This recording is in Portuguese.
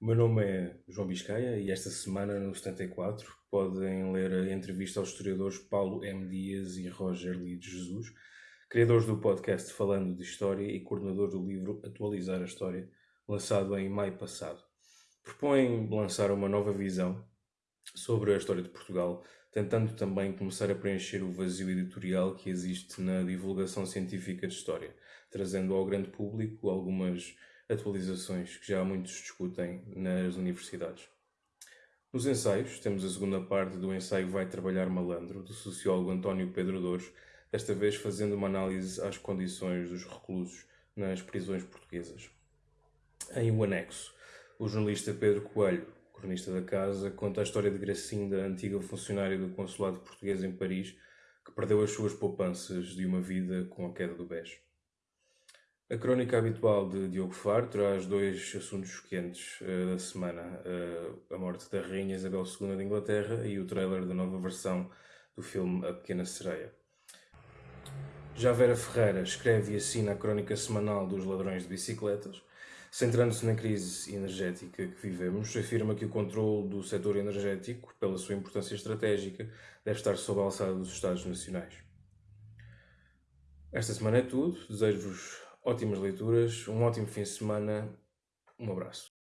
O meu nome é João Biscaia e esta semana, no 74, podem ler a entrevista aos historiadores Paulo M. Dias e Roger de Jesus, criadores do podcast Falando de História e coordenador do livro Atualizar a História, lançado em maio passado. Propõem lançar uma nova visão sobre a história de Portugal, tentando também começar a preencher o vazio editorial que existe na divulgação científica de história, trazendo ao grande público algumas atualizações que já muitos discutem nas universidades. Nos ensaios, temos a segunda parte do ensaio Vai Trabalhar Malandro, do sociólogo António Pedro Dores, desta vez fazendo uma análise às condições dos reclusos nas prisões portuguesas. Em o anexo, o jornalista Pedro Coelho, cronista da casa, conta a história de Gracinda, antiga funcionária do consulado português em Paris, que perdeu as suas poupanças de uma vida com a queda do BES. A crónica habitual de Diogo Faro traz dois assuntos quentes uh, da semana: uh, a morte da Rainha Isabel II de Inglaterra e o trailer da nova versão do filme A Pequena Sereia. Já Vera Ferreira escreve e assina a crónica semanal dos ladrões de bicicletas. Centrando-se na crise energética que vivemos, afirma que o controle do setor energético, pela sua importância estratégica, deve estar sob a alçada dos Estados Nacionais. Esta semana é tudo. Desejo-vos ótimas leituras, um ótimo fim de semana, um abraço.